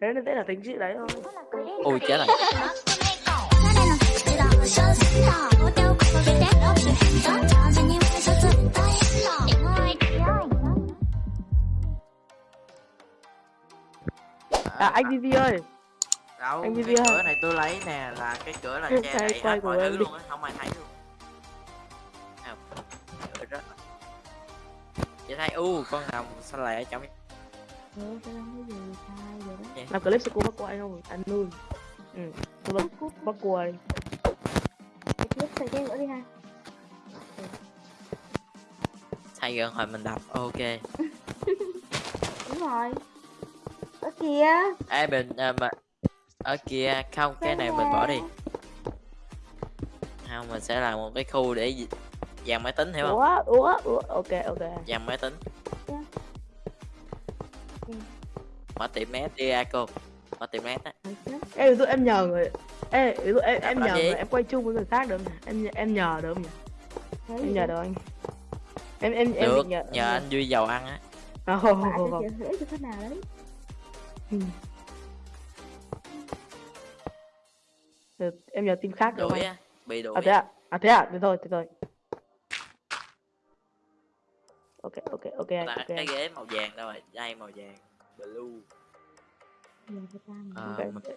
thế nên thế là tính chị đấy thôi. Ui chết rồi. À anh Vivi ơi. Đâu Anh cái Vivi ơi. cửa này tôi lấy nè là cái cửa là che Cái đậy quay hết mọi thứ luôn á không ai thấy luôn. Rất chị thấy u con rồng sao lại ở trong làm clip sẽ cô bắt qua anh không? Anh nuôi. Ừ. Tôi bắt bắt qua đi thay gần hồi mình đập ok. Đúng rồi. Ở kìa ê mình à, mà ở kia không cái này mình bỏ đi. Không mình sẽ làm một cái khu để dàn máy tính hiểu không? Ủa ủa ủa ok ok. Dàn máy tính mở tiệm đi à cô mở tiệm net á ê ví dụ em nhờ người ê ví dụ em, em nhờ người em quay chung với người khác được không em em nhờ được không nhỉ? Em nhờ được anh. Em em em được nhờ nhờ anh vui giàu ăn á. À, sẽ không chịu thuế cho khách nào đấy. Ừ. Được, em nhờ team khác được không á bị đuổi. À thế à à thế à thế thôi thế thôi ok ok ok anh, là ok cái ghế màu vàng đâu rồi đây màu vàng blue Ta Ờ, Ok. mình-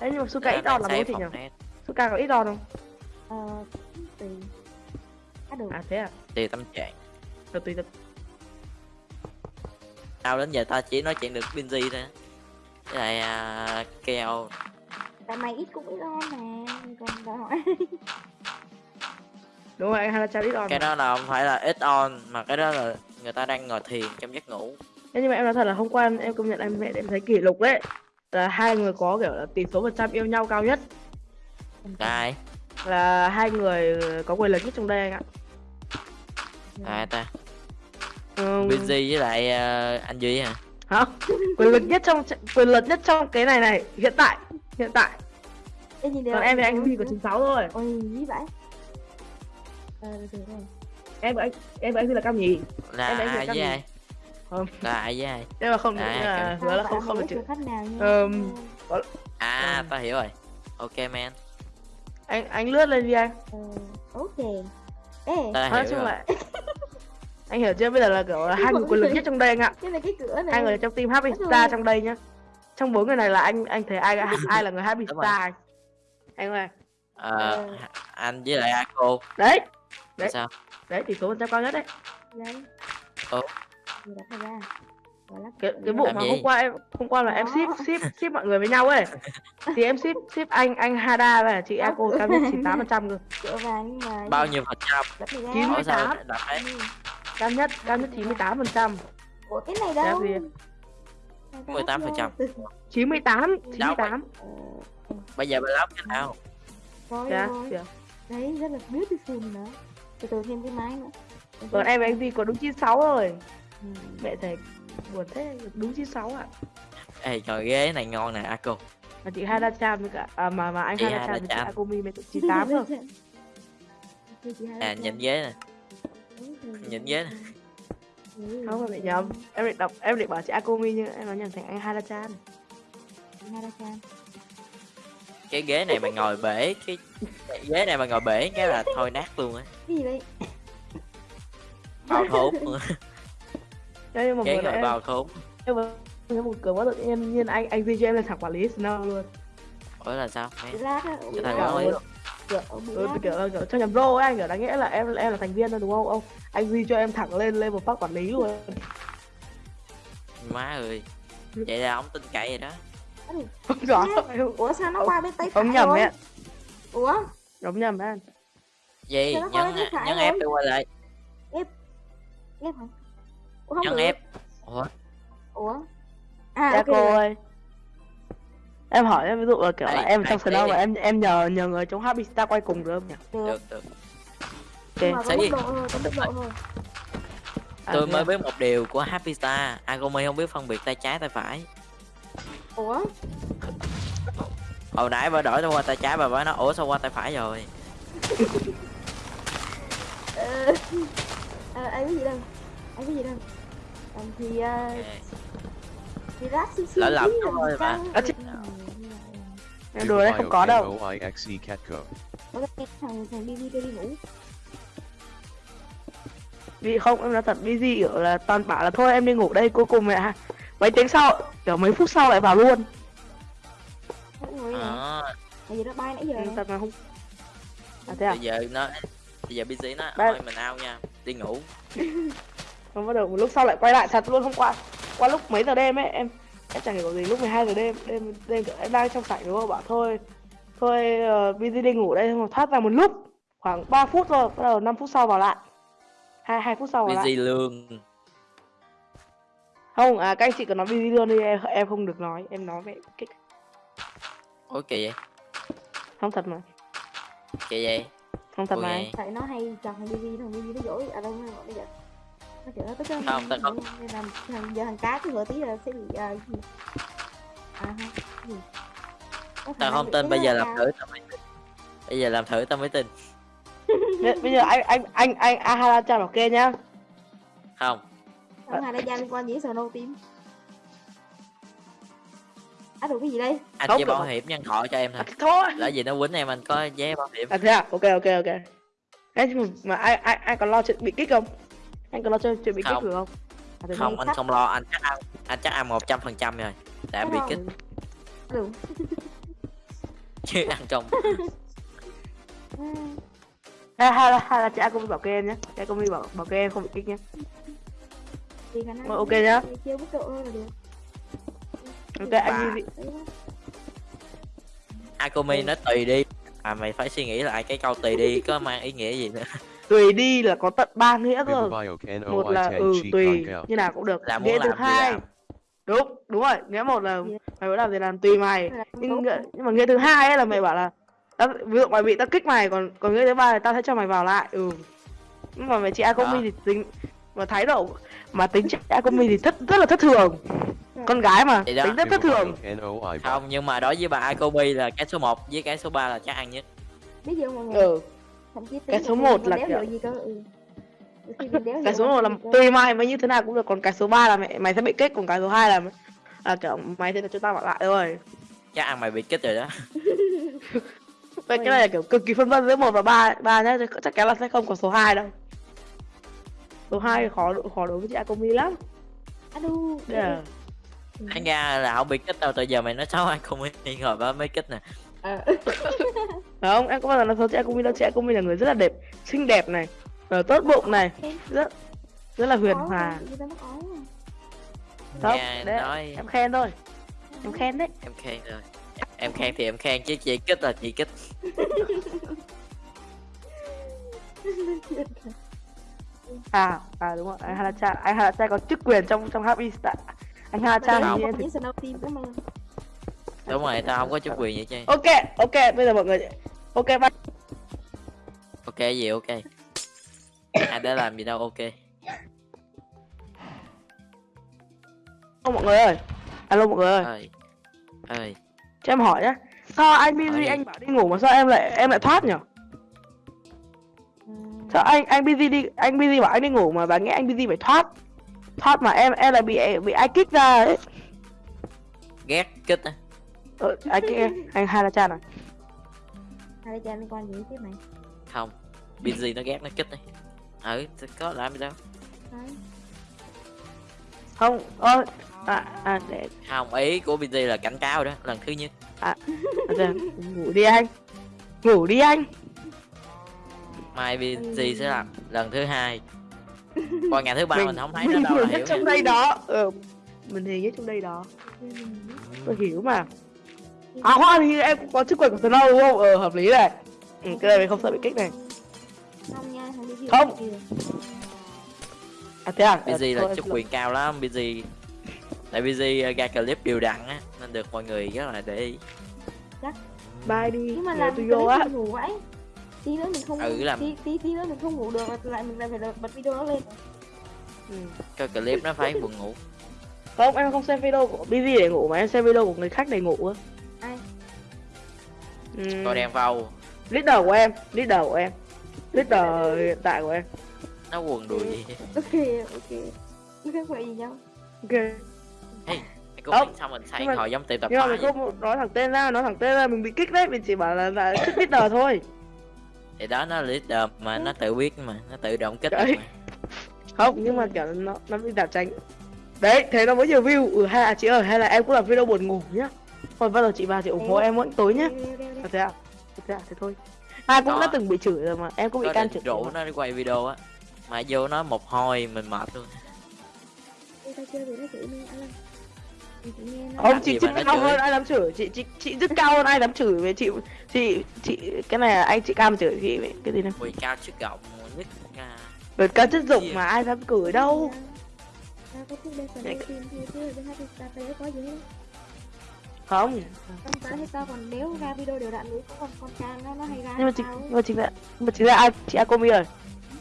Ê, nhưng mà Suka ít đòn là bố thị nhỉ? net. Suka có ít đòn không? Ờ tùy. À được. À thế à? Tùy tâm trạng. Được tùy được tao đến giờ tao chỉ nói chuyện được Binzy thôi với lại à, keo. Tại mày ít cũng ít on nè còn đòi hỏi đúng rồi anh hay là trao ít đòn cái mà. đó là không phải là ít on mà cái đó là người ta đang ngồi thiền trong giấc ngủ Thế nhưng mà em nói thật là hôm qua em, em công nhận em mẹ em thấy kỷ lục đấy là hai người có kiểu là tỷ số phần trăm yêu nhau cao nhất. Ai? Là hai người có quyền lực nhất trong đây anh ạ. Ai ta? Ừ, Binzy với lại à, anh duy hả? Hả? Quyền lực nhất trong quyền lực nhất trong cái này này hiện tại hiện tại. Ê, nhìn còn em thì anh Vi có 96 thôi. Ôi dí vậy. Em và anh em và anh Vi là cao nhì là Em đánh được ai cái với gì? Không. là ai với ai? Nhưng mà không À, nghĩ là hứa là không không được chữ khách nào nha. Ờm, à Ừ. tao hiểu rồi. Ok man. Anh anh lướt lên đi anh. Ờ ok. Ê. Tao nói chung là anh hiểu chưa? Bây giờ là kiểu là hai người quyền lực nhất trong đây anh ạ. Cái này cái cửa này. Hai người trong team Happy Star trong đây nhá. Trong bốn người này là anh anh thấy ai ai là người Happy. Star anh? Anh ơi. Ờ, anh với lại Ako. Đấy. Đấy. sao? Đấy tỷ số phần trăm cao nhất đấy. Đấy Ra cái cái vụ mà gì? hôm qua em hôm qua là em ship ship ship mọi người với nhau ấy. Thì em ship ship anh anh Hada và chị Ako cao nhất 98 phần trăm cơ. Vàng nhưng mà bao nhiêu phần trăm? Chín mươi tám. đấy Ừ. cao nhất cao nhất 98 phần trăm. Ủa cái này đâu? gì? Người ta 18%. upload từ- 98 98 Ờ, bây giờ mình lắp cái nào? Rồi dạ rồi dạ. Đấy rất là beautiful nữa. Từ từ thêm cái máy nữa. Còn em và anh Vi có đúng 96 rồi. Ừ. mẹ thầy buồn thế đúng 96 ạ ê trời ghế này ngon nè Ako mà chị Hada Chan với cả à, mà mà anh Chị Hada Hada Chan với chị. Akumi mới 98 thôi Thôi chị hai à nhìn ghế nè rồi. nhìn ghế nè. Ừ. không mà bị nhầm em định đọc em định bảo chị Akumi nhưng em nói nhầm thành anh Hada Chan Hara-chan. cái ghế này mà ngồi bể cái cái ghế này mà ngồi bể cái là thôi nát luôn á Cái gì vậy? bao thốn nhưng mà ngồi nãy bao thốn em em một cửa quá tự nhiên nhiên anh anh em lên thẳng quản lý Snow luôn. Ủa là sao? Lát á, bị Cái lát. thằng. Kiểu bị ừ, kiểu, kiểu cho nhầm rô ấy anh kiểu đáng nghĩa là em em là thành viên thôi đúng không? Ông anh Vi cho em thẳng lên level phát quản lý luôn. Má ơi. Vậy là ông tin cậy rồi đó. Không rõ. Ủa sao nó Ông- qua bên tay ông phải nhầm rồi? ấy Ủa? đúng nhầm anh gì? Nhấn nhấn rồi? ép đi qua lại. Ép hả? Ủa không được. ép ủa Ủa? À dạ ok cô rồi. ơi em hỏi em ví dụ là kiểu là Đây, em trong Snow và em em nhờ nhờ người trong Happy Star quay cùng được không nhỉ Được. được mà ok Sẽ gì? À, tôi mới à? biết một điều của Happy Star Agumi không biết phân biệt tay trái tay phải Ủa? hồi nãy bà đổi tôi qua tay trái bà nói nó ủa sao qua tay phải rồi Ờ, ờ, ai biết gì đâu. Ai biết gì đâu. Ờ, thì ờ, Ok. thì rác xíu xíu Lỡ lầm rồi thôi mà. À, chứ- Ừ, em đùa đấy không có đâu. cái thằng thằng đi đi đi ngủ. Vì không em nói thật busy kiểu là toàn bảo là thôi em đi ngủ đây cuối cùng mẹ mấy tiếng sau kiểu mấy phút sau lại vào luôn. À. Tại vì nó bay nãy giờ. Thật mà không à thế à? Bây giờ nó bây giờ busy nó Ba- thôi mình out nha. Đi ngủ không bắt đầu một lúc sau lại quay lại thật luôn hôm qua qua lúc mấy giờ đêm ấy em em chẳng hiểu gì lúc 12 giờ đêm đêm đêm kiểu em đang trong sảnh đúng không? Bảo thôi thôi uh, busy đi ngủ đây mà thoát ra một lúc khoảng 3 phút rồi bắt đầu 5 phút sau vào lại. Hai hai phút sau vào lại. busy lương không à các anh chị cứ nói busy luôn đi em, em không được nói em nói vậy kích. Ok vậy? Không thật mà. Ok vậy? Không thật ok mà. Tại nó hay đi đi thằng đi đi nó dỗi à đâu nó gọi bây giờ nó kiểu nó tới cái Không, tao không. nên là thằng giờ thằng cá cứ vừa tí là sẽ bị à, gì? À gì? Có tao đang không tin bây giờ là làm thử tao mới tin. Bây giờ làm thử tao mới tin. Bây giờ anh anh anh anh Ahara cho bảo kê nhá. Không. Đã gia liên quan gì đến Snow Team. À đủ cái gì đây? Anh Không bảo hiểm nhân thọ cho em thôi. Thôi. Lỡ gì nó quýnh em anh có vé bảo hiểm. À thế à? Ok ok ok. Mà, mà ai ai ai còn lo chuyện bị kích không anh còn lo chuyện chuyện bị kích được không? À, không anh sắp- không lo. Anh chắc ăn anh chắc ăn một trăm phần trăm rồi. Em bị kích. đủ chứ ăn trong hay hay là hay là chị cũng bảo kê em nhé chị cũng bảo bảo kê em không bị kích nhé Ờ, ok nhá. ok anh đi đó. Akumi nó tùy đi à mày phải suy nghĩ lại cái câu tùy đi có mang ý nghĩa gì nữa. Tùy đi là có tận ba nghĩa cơ. Một là OI10 ừ tùy như nào cũng được. Là nghĩa thứ hai. đúng đúng rồi nghĩa một là mày muốn làm gì làm tùy mày. Nhưng nhưng mà nghĩa thứ hai ấy là mày bảo là tao, ví dụ mày bị tao kích mày còn còn nghĩa thứ ba là tao sẽ cho mày vào lại ừ. Nhưng mà mày chị Đó. Akumi thì tính mà thái độ mà tính chị Akumi thì thất rất là thất thường con gái mà đó. tính rất thất thường. Không nhưng mà đối với bà Akumi là cái số 1 với cái số 3 là chắc ăn nhất. Biết mọi người? Ừ. Thậm chí Cái số là một mình là đéo kiểu- gì cơ. Ừ. Cái số một là gì cơ. tùy mày mày như thế nào cũng được còn cái số 3 là mày mày sẽ bị kích còn cái số 2 là là kiểu mày sẽ được chúng ta bảo lại thôi. Chắc ăn mày bị kích rồi đó. Vậy cái này là kiểu cực kỳ phân vân giữa một và ba ba nhá chắc chắn là sẽ không có số 2 đâu. Số 2 khó khó đối với chị Akumi lắm. À? Đu Là anh ra là không bị kích đâu từ giờ mày nói xấu Akumi rồi bà mới kích nè. Ờ. không? Em có bao giờ nói xấu chị Akumi đâu? Chị Akumi là người rất là đẹp xinh đẹp này rồi tốt bụng này rất rất là huyền hòa. không đấy, nói. em khen thôi. Em khen đấy. Em khen rồi. Em khen thì em khen chứ chị kích là chị kích. À à đúng rồi. Anh Hanacha anh Hanacha có chức quyền trong trong Happy Star anh để em. một những Snow Team cảm ơn đúng rồi tao không có chút quyền vậy chứ. Ok ok bây giờ mọi người ok bye. Ok gì ok. Ai đã làm gì đâu ok. Alo mọi người ơi. Alo mọi người ơi. Ơi ơi. Cho em hỏi nhá. Sao anh busy anh bảo đi ngủ mà sao em lại em lại thoát nhở Ừ. sao anh anh busy đi anh busy bảo anh đi ngủ mà bà nghe anh busy phải thoát thoát mà em em lại bị bị ai kích ra ấy. Ghét kích á ờ, ai kích em? Anh hai là cha này hai cha liên quan gì tiếp này? Không busy nó ghét nó kích đi. Ừ có làm gì đâu. Đấy. không ơ à, à để không ý của busy là cảnh cáo đó lần thứ nhất. À, à, ngủ đi anh. Ngủ đi anh. Mai busy sẽ làm lần thứ hai còn ngày thứ ba Mình- mình, không thấy nó đâu là hiểu. trong đây đó. Ừ, mình thì nhất trong đây đó. Ừ. tôi hiểu mà. À hoa thì em cũng có chức quyền của Snow đúng không? Ờ hợp lý này. Ừ, cái này mình không sợ bị kích này. Không nha thằng đi Không. kìa. à thế à? Busy Ờ, là em- quyền cao lắm busy. Tại busy uh, ra clip đều đặn á nên được mọi người rất là để ý. Bye đi. Nhưng mà làm tôi vô á tí nữa mình không Ừ, làm- tí tí tí nữa mình không ngủ được lại mình lại phải bật video nó lên. Ừ. cái clip nó phải buồn ngủ. Không em không xem video của busy để ngủ mà em xem video của người khác để ngủ á. Ai? Ừ. coi đen vâu leader của em leader của em. Leader hiện tại của em. Nó quần đùi gì ok ok. Nó khác vậy gì nhau ok. Cũng Không, xong mình mà- hồi giống tiệm tạp nhưng mà mình không nói thẳng tên ra nói thẳng tên ra mình bị kích đấy mình chỉ bảo là là leader thôi thì đó nó leader mà nó tự biết mà nó tự động kích mà. không nhưng mà kiểu nó nó bị đảo tránh. Đấy thế nó mới nhiều view ừ hay là chị ơi hay là em cũng làm video buồn ngủ nhá. Còn bao giờ chị vào chị ủng hộ Ê. em mỗi tối nhá. À, thế à? Thế à? Thế thôi. Ai cũng Có. đã từng bị chửi rồi mà em cũng bị can chửi rủ nó đi quay video á. Mà vô nó một hồi mình mệt luôn không chị chị mà nó cao hơn ai dám chửi. Chị chị chị rất cao hơn ai dám chửi. Với chị chị chị cái này là anh chị cam chửi chị cái gì này quỳ cao chức rộng nhất à, Đợt cao chất dụng mà ai dám cười đâu. Không. Không tao thấy tao còn đéo ra video đều đặn nữa có con con trang nó nó hay ra nhưng mà chính nhưng mà chính là nhưng mà chính là ai chị Akomi rồi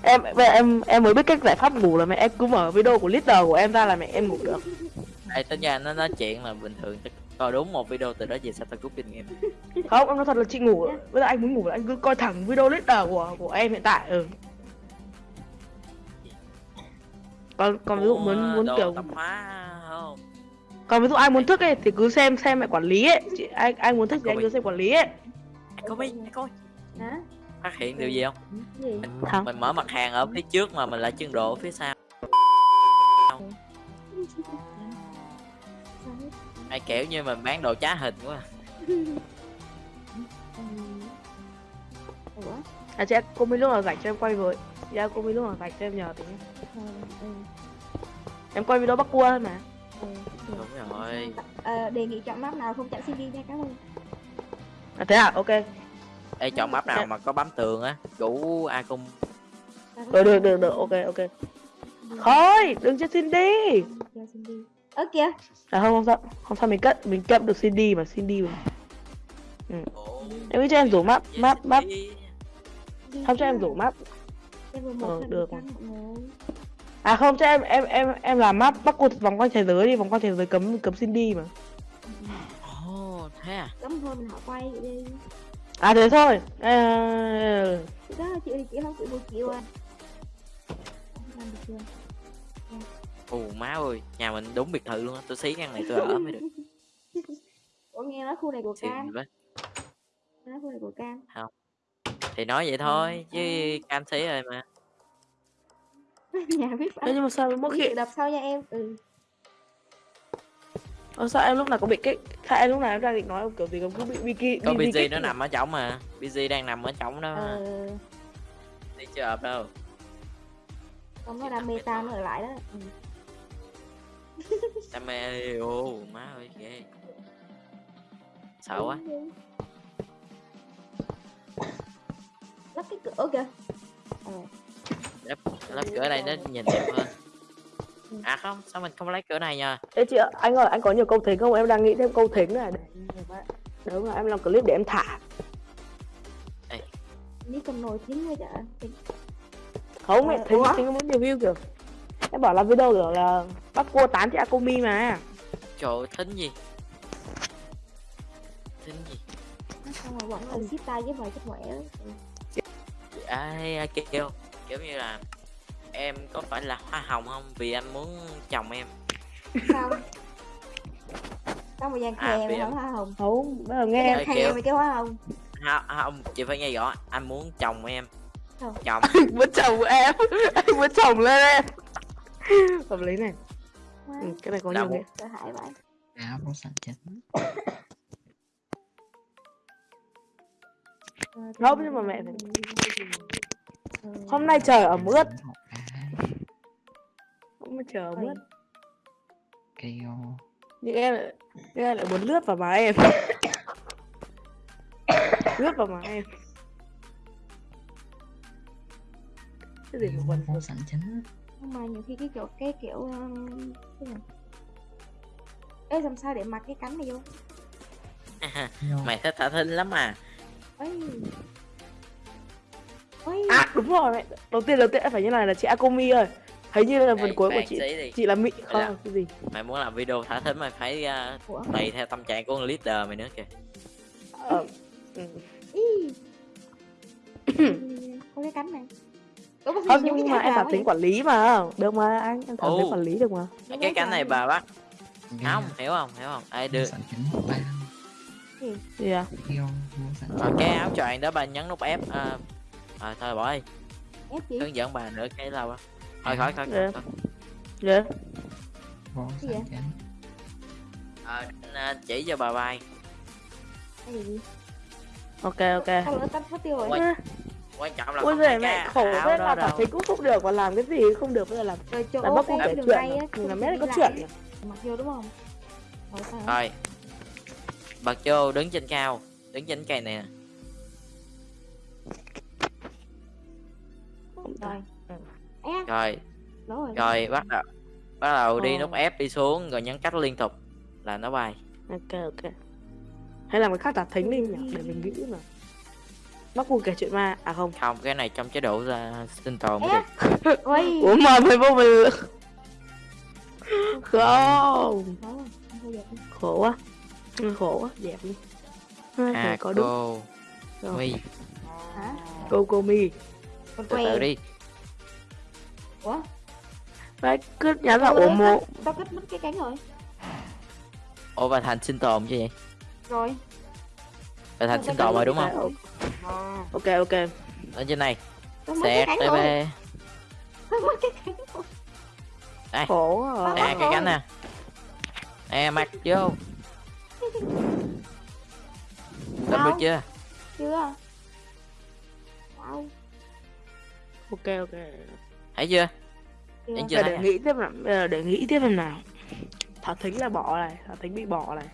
em bây giờ em em mới biết cách giải pháp ngủ là mẹ em cứ mở video của leader của em ra là mẹ em ngủ được Ê, tính ra nó nói chuyện là bình thường chắc coi đúng một video từ đó về sao tao rút kinh nghiệm. Không em nói thật là chị ngủ bây giờ anh muốn ngủ là anh cứ coi thẳng video leader của của em hiện tại ừ. Còn còn ví dụ muốn muốn kiểu không? Còn ví dụ ai muốn thức ấy thì cứ xem xem mẹ quản lý ấy. Chị anh anh muốn thức thì anh cứ xem quản lý ấy. Anh có biết anh Hả? phát hiện điều gì không? Gì? mình, Hả? mình mở mặt hàng ở phía trước mà mình lại chân độ ở phía sau ai kiểu như mình bán đồ trá hình quá Ừ. Ủa? à chị Akomi lúc nào rảnh cho em quay với. Chị Akomi lúc nào rảnh cho em nhờ tí Ờ, ừ, em quay video bắt cua thôi mà. Ừ, được. đúng rồi. Ờ, đề nghị chọn map nào không chặn CD nha cảm ơn. À thế à? Ok. Ê chọn map nào mà có bấm tường á rủ a cung. Tao có được được chọn được. Được ok. Ok thôi đừng cho xin đi cho CD ơ kìa à không không sao. Không sao mình cất mình cất được CD mà CD mà. Em nghĩ cho em rủ map map map. Không cho em rủ map. Ờ, được. à không cho em em em em làm map bắt cua vòng quanh thế giới đi vòng quanh thế giới cấm cấm CD mà. Ồ thế à? Cấm thôi mình họ quay vậy đi. À thế thôi. À, Chị đó chịu thì chị không chịu một triệu à. Làm được chưa ù má ơi nhà mình đúng biệt thự luôn á tôi xí căn này tôi ở mới được. Ủa nghe nói khu này của cam. nói khu này của cam. Thì nói vậy thôi chứ cam xí rồi mà. Nhà biết phải nhưng mà sao Đi khi đập sau nha em. Ừ. Ờ, sao em lúc nào cũng bị cái sao em lúc nào em đang định nói ông kiểu gì cũng cứ bị bị kỳ có BG nó mà. nằm ở trống mà BG đang nằm ở trống đó ờ. Đi chưa hợp đâu. Còn nó đam mê ta nó ở lại đó. Ừ. ô má ơi ghê. Sợ quá. Lắp cái cửa kìa ờ lắp lắp cửa đây nó nhìn đẹp hơn. À không sao mình không lấy cửa này nha Ê chị ạ, anh ơi, anh có nhiều câu thính không? Em đang nghĩ thêm câu thính này. Để Đúng rồi, em làm clip để em thả. Đi cầm nồi thính với chả. Không, mẹ Ờ, thính, thính muốn nhiều view kiểu Em bảo làm video kiểu là bắt cua tán chị Akomi mà. Trời ơi, thính gì? Thính gì? Xong rồi vẫn là ship tay với chút khỏe ừ. ai kêu? Kiểu như là em có phải là hoa hồng không? Vì anh muốn chồng em. Sao? Sao mà dàn À, khè vì mà em- không hoa hồng? Không, bây giờ nghe. Khè kiểu- mày kêu hoa hồng. Không, không chị phải nghe rõ. Anh muốn chồng em. Chồng. Muốn chồng em. Anh muốn chồng lên em Hợp lý này. Ừ, Cái này có nhiều nghĩa áo nó sạch chết. Ờ, Không, nhưng mà mẹ Ờ, Hôm nay trời ở mướt. Không mà chờ ơi, mướt. Kêu. Nhưng em lại Nhưng em lại muốn lướt vào má em. Lướt vào má em. Cái gì mà quần nó sạch chết nhưng mà nhiều khi cái kiểu cái kiểu um, cái gì Ê làm sao để mặc cái cánh này vô? Vô. Mày thích thả thính lắm à ấy ấy À đúng rồi. Mẹ Đầu tiên đầu tiên phải như này là chị Akomi ơi. Thấy như là phần Ê, cuối của chị. Chị là Mỹ. Không là- cái gì? mày muốn làm video thả thính mày phải uh, tùy theo tâm trạng của con leader mày nữa kìa. Ờ, ừ. Có cái cánh này Không nhưng cái mà em cảm tính quản lý mà. Được mà anh em cảm tính quản lý được mà. Cái cánh này bà bắt không hiểu không hiểu không? Ai Đưa? Ba. Gì? À? Rồi cái áo choàng đó bà nhấn nút F à, à, thôi bỏ đi ép hướng dẫn bà nữa cái lâu thôi khỏi khỏi Dạ. khỏi dạ. Cái vậy? chính Ờ, à, chỉ cho bà bay cái gì? Ok ok. Sao lỡ tắt mất tiêu rồi quan trọng là ui không phải mẹ cái khổ thế là cảm thấy cũng không được mà làm cái gì không được bây giờ làm. Rồi chỗ là cái cũng kể đường chuyện à. mình không mét đi có chuyện à. mặc vô đúng không? Rồi. Bật vô đứng trên cao đứng trên cây nè. Rồi. Rồi rồi bắt đầu bắt đầu đi nút F đi xuống rồi nhấn cách liên tục là nó bay. Ok ok. Hay làm cái khác tả thính đi nhỉ? Để mình nghĩ mà bác cu kể chuyện ma. À không. Không cái này trong chế độ ra sinh tồn mới được. Ủa mà mày vô mình không. Khổ quá. Ừ, khổ quá. Đẹp đi. À có đúng. Mi. Hả? Cô cô mi. Con từ từ đi. Ủa? Đấy, cứ nhắn là lấy mộ tao cắt mất cái cánh rồi. Ủa bà thành sinh tồn chứ vậy? Rồi bà thành sinh tồn rồi đúng không. rồi. ok ok. Ở trên này. Cánh rồi đây khổ à. Ờ. nè cái cánh nè. Nè mặc vô. Làm được chưa? Chưa. Wow ok ok. Thấy chưa? Chưa. Chưa thấy để nghĩ tiếp giờ để nghĩ tiếp xem nào. Thảo thính là bỏ này. Thảo thính bị bỏ này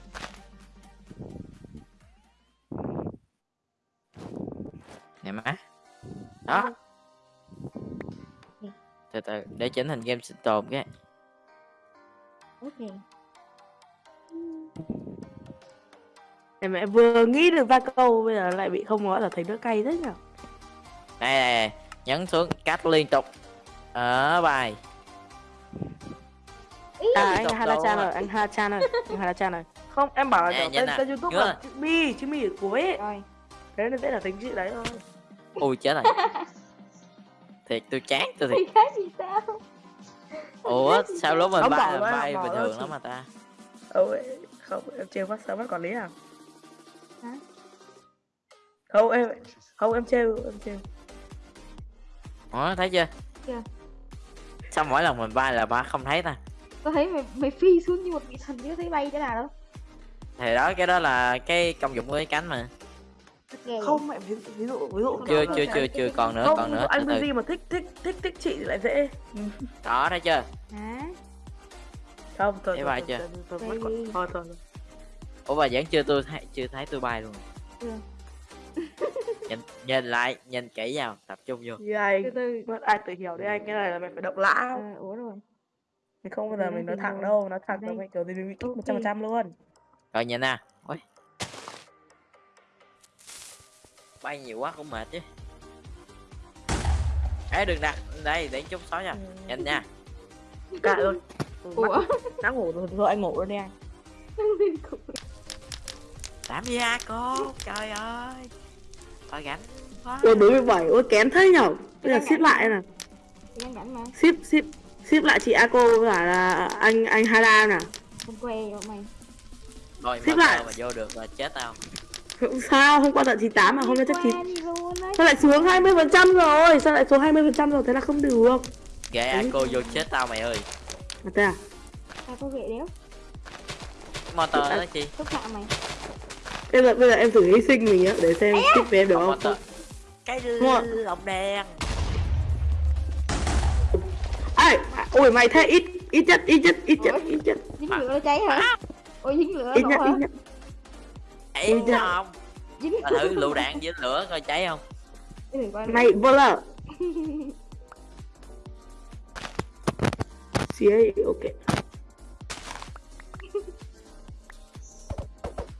nè má. Đó. Từ từ để chỉnh thành game sinh tồn cái. Ok. Em mẹ vừa nghĩ được ba câu bây giờ lại bị không nói là thấy đỡ cay thế nhỉ? Đây, đây, đây. nhấn xuống cách liên tục. Ở bài. Ý. À anh đâu rồi anh Hana-chan rồi anh Hana-chan rồi không em bảo là Nè, tên, tên youtube là chữ mi chữ mi ở cuối ấy. rồi. Thế nên sẽ là tính chữ đấy thôi ui chết rồi. Thiệt tôi chán tôi thiệt. Thì cái gì sao? Ủa sao lúc mình bay bay bình thường lắm mà ta? Ôi, không em trêu phát sao bắt quản lý à? Hả? không em không em trêu em trêu. Ủa thấy chưa? Chưa. sao mỗi lần mình bay là ba không thấy ta? Tao thấy mày mày phi xuống như một vị thần chứ thấy bay thế nào đâu thì đó cái đó là cái công dụng của cái cánh mà. Không mẹ ví, ví dụ ví dụ chưa chưa chưa chưa còn nữa không còn nữa anh Busy mà thích thích thích thích chị thì lại dễ. Đó thấy chưa? Hả? Không thôi Thấy thôi, bài thôi, chưa? thôi, thôi, thôi thôi thôi. ủa bà vẫn chưa tôi thấy chưa thấy tôi bay luôn. Chưa. nhìn nhìn lại nhìn kỹ vào tập trung vô. Như từ mất ai tự hiểu đi anh cái này là mày phải động lã à, ủa rồi. Mình không bao giờ mình nói thẳng đâu nói thẳng là mày kiểu gì mình bị Ok. một trăm phần trăm luôn. Rồi nhìn nè bay nhiều quá cũng mệt chứ. Ấy đừng đặt đây để chút xóa nha. Nhìn nha. Cạn rồi. Ủa? đã ngủ rồi thôi anh ngủ luôn đi anh. Làm gì à cô? Trời ơi. Tôi gánh quá. Ôi bốn mươi bảy ôi kém thế nhở? Bây giờ ship lại nè ship ship ship lại chị Ako cả là anh anh Hada nè. Con que rồi mày. Rồi mà lại. mà vô được là chết tao không sao hôm qua tận 98 mà hôm nay chắc chín. Que đi luôn đấy sao lại xuống 20 phần trăm rồi? Sao lại xuống 20 phần trăm rồi? Thế là không được. Ghê à cô vô chết tao mày ơi. Mà thế à? Tao có ghệ đéo. Motor đó chi? Xúc phạm mày. bây giờ bây giờ em thử hy sinh mình á để xem ship với em được không? Cái lồng đen ai ôi mày thế ít ít nhất ít nhất ít nhất Ủa? ít nhất. Dính lửa nó cháy hả? Ôi dính lửa ít nhất hả? ít nhất Ui, dạ. không? Dính thử lựu đạn với lửa coi cháy không? Này vô lờ. Xía ok.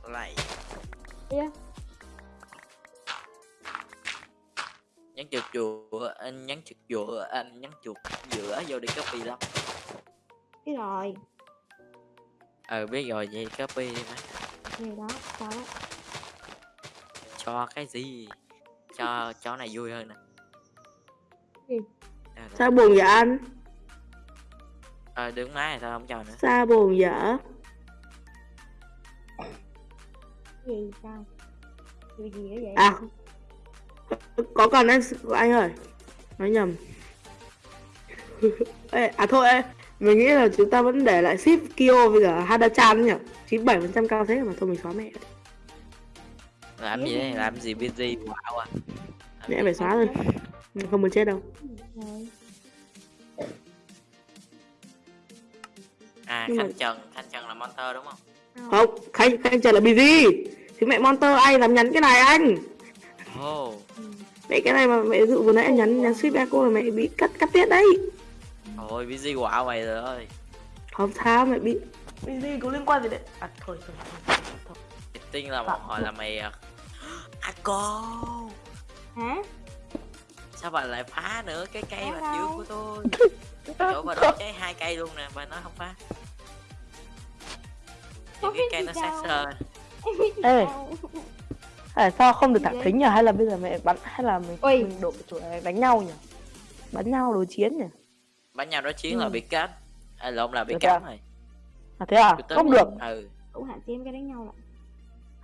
Lại Yeah. nhấn chuột chùa anh nhấn chuột chùa anh nhấn chuột giữa vô đi copy lắm. Cái rồi. Ờ biết rồi vậy copy đi má này đó, cho đấy Cho cái gì? Cho chó này vui hơn nè. Sao buồn vậy anh? Ờ à, đứng máy sao không cho nữa? Sao buồn vậy? Gì sao? Gì gì vậy? À Có còn anh, anh ơi. Nói nhầm. Ê, à thôi ê. Mình nghĩ là chúng ta vẫn để lại ship Kyo với cả Hada-chan nhỉ? 97% cao thế mà thôi mình xóa mẹ làm gì đấy làm gì busy wow à Làm Mẹ gì? phải xóa thôi Mình không muốn chết đâu. Rồi à Nhưng mà- khanh trần. Khanh trần là monster đúng không? Không, Khanh, Khanh chờ là busy Thì mẹ Monster ai làm nhắn cái này anh? Ồ. Ừ. Mẹ cái này mà mẹ dụ vừa nãy em nhắn nhắn ship Echo là mẹ bị cắt cắt tiết đấy ôi busy wow mày rồi ơi. Không sao mẹ bị Busy có liên quan gì đấy? À thôi thôi, thôi, thôi. tiên là Phạm hồi là mày à à cô. Hả? Sao bà lại phá nữa cái cây Phá bạch dương của tôi? Chỗ bà đốt cháy hai cây luôn nè bà nói không phá. Những cái cây nó sát sơ gì Ê. À, sao không được thẳng thính nhỉ? Hay là bây giờ mẹ bắn hay là mình Ui. mình đổ chủ đánh nhau nhỉ? Bắn nhau đối chiến nhỉ? Bắn nhau đối chiến là Ừ. bị cắt à, lộn là bị chưa? rồi À thế à? Không được. ừ cũng hạn chế em cái đánh nhau lại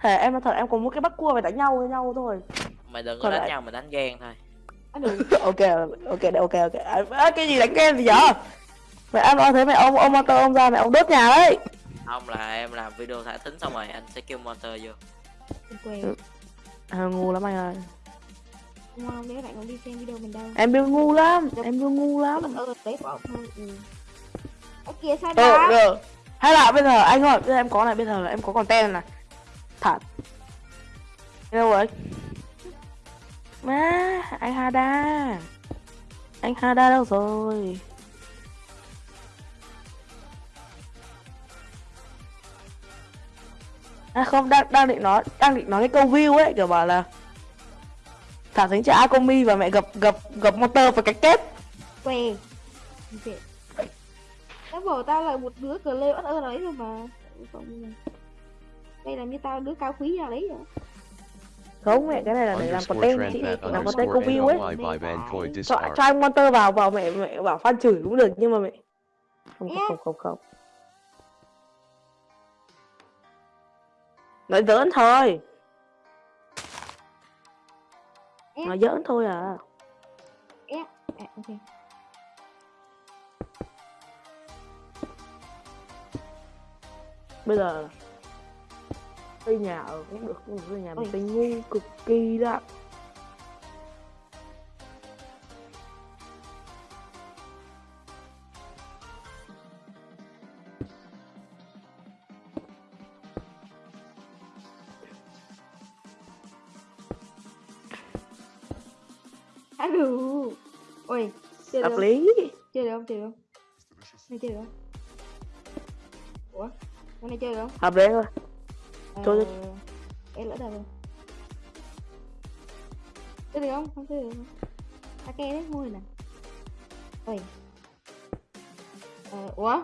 Thể em nói thật em có một cái bắt cua phải đánh nhau với nhau thôi. mày đừng có Còn đánh lại- nhau mà đánh ghen thôi được ok, ok, ok, ok. À, à, cái gì đánh game gì vậy? Mẹ em nói thế mẹ ông ông motor ông ra mẹ ông đốt nhà đấy. không là em làm video thả thính xong rồi anh sẽ kêu monster vô quên Ừ. À, ngu lắm anh ơi. Không nếu bạn còn đi xem video mình đâu Em bill ngu lắm, em bill ngu lắm. đấy bỏ ừ ở kia sao đó được. Hay là bây giờ anh ơi, bây giờ em có này, bây giờ là em có content này. Thật. Đâu rồi? Má, anh Hada. Anh Hada đâu rồi? À không, đang đang định nói, đang định nói cái câu view ấy, kiểu bảo là thả thính cho Akomi và mẹ gặp gặp gặp motor và cái kết. què. Tao bảo tao là một đứa cờ lê ớt ơ đấy rồi mà Không. đây là như tao đứa cao quý nào đấy rồi Không mẹ, cái này là để làm content chị, làm content view ấy. Cho, cho anh Monster vào vào mẹ mẹ bảo fan chửi cũng được nhưng mà mẹ không không không không không nói giỡn thôi Nói giỡn thôi à. À, ok. Bây giờ xây nhà ở cũng được nhưng mà xây nhà mình xây ngu cực kỳ đó Alo ôi chơi được hợp không lý. Chơi được không? Chơi được không? Này chơi được không? Ủa con này chơi được không? Hợp lý thôi. Chơi đi. Ờ, em lỡ đời rồi. Chơi được không? Không chơi được. Không ta ke đấy môi nè. Ôi. Ờ, ủa?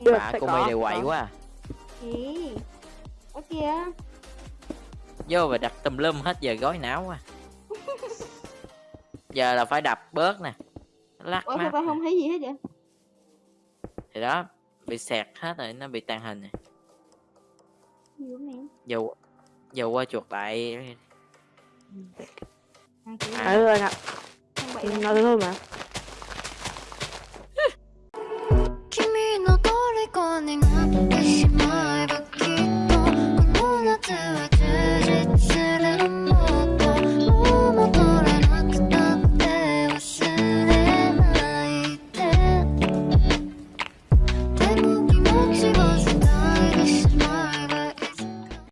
Được, bà cô mày đều quậy quá à. Ở kìa. Vô và đặt tùm lum hết giờ gói não quá. Giờ là phải đập bớt nè. Lắc ủa sao nè. không thấy gì hết vậy? Thì đó bị sẹt hết rồi nó bị tàn hình mẹ. Giờ giờ qua chuột lại. À. vậy đâu. nói thế thôi mà